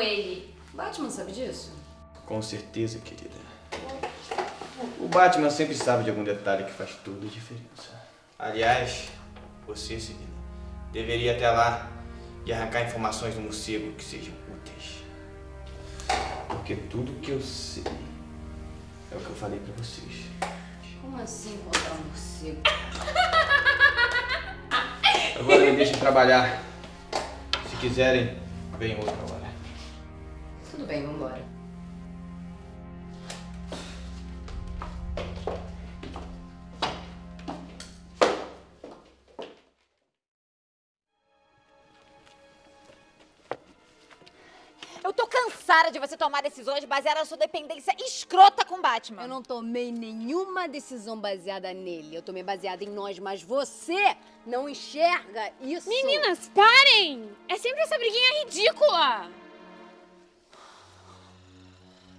ele. Batman sabe disso? Com certeza, querida. O Batman sempre sabe de algum detalhe que faz toda a diferença. Aliás, você, Celina, deveria até lá e arrancar informações do morcego que sejam úteis. Porque tudo que eu sei é o que eu falei pra vocês. Como assim encontrar um morcego? Agora me deixem trabalhar. Se quiserem, venham outra hora. Tudo bem, vambora. Eu tô cansada de você tomar decisões baseadas na sua dependência escrota Batman. Eu não tomei nenhuma decisão baseada nele. Eu tomei baseada em nós, mas você não enxerga isso. Meninas, parem! É sempre essa briguinha ridícula!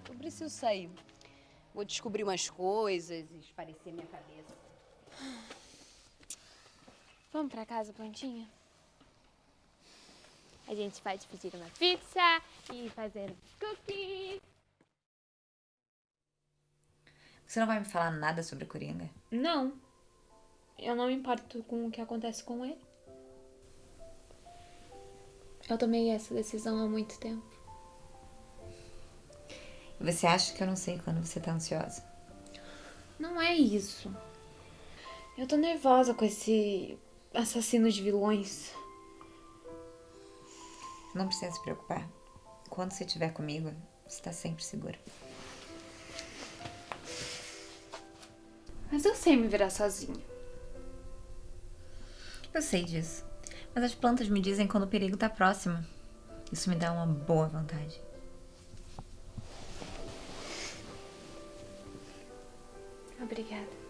Eu preciso sair. Vou descobrir umas coisas e esparecer minha cabeça. Vamos pra casa, plantinha? A gente pode pedir uma pizza e fazer cookies. Você não vai me falar nada sobre o Coringa? Não. Eu não me importo com o que acontece com ele. Eu tomei essa decisão há muito tempo. E você acha que eu não sei quando você tá ansiosa? Não é isso. Eu tô nervosa com esse assassino de vilões. Não precisa se preocupar. Quando você estiver comigo, você tá sempre segura. Mas eu sei me virar sozinha. Eu sei disso. Mas as plantas me dizem quando o perigo tá próximo. Isso me dá uma boa vontade. Obrigada.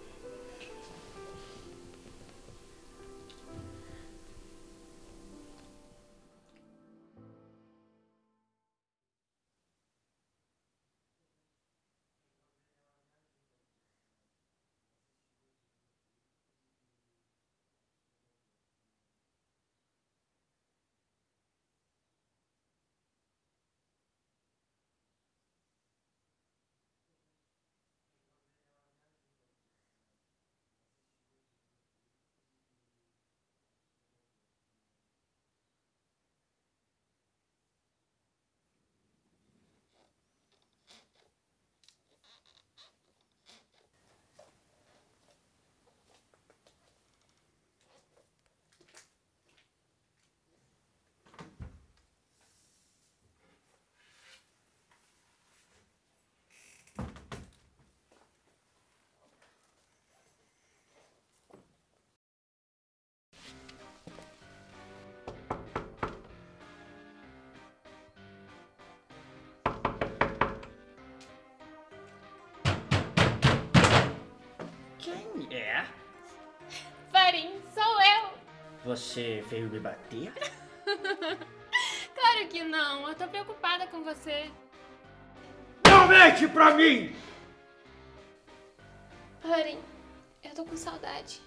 Você veio me bater? Claro que não, eu tô preocupada com você. Não mente pra mim! Farim, eu tô com saudade.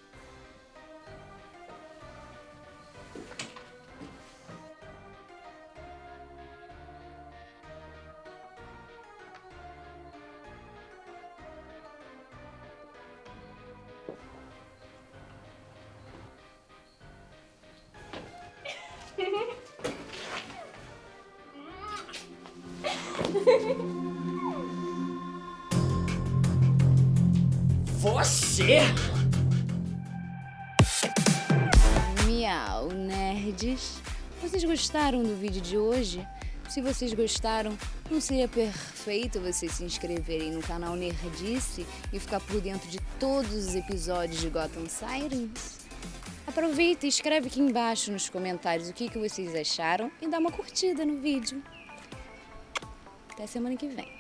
Você? Miau, nerds. Vocês gostaram do vídeo de hoje? Se vocês gostaram, não seria perfeito vocês se inscreverem no canal Nerdice e ficar por dentro de todos os episódios de Gotham Sirens? Aproveita e escreve aqui embaixo nos comentários o que, que vocês acharam e dá uma curtida no vídeo. Até semana que vem.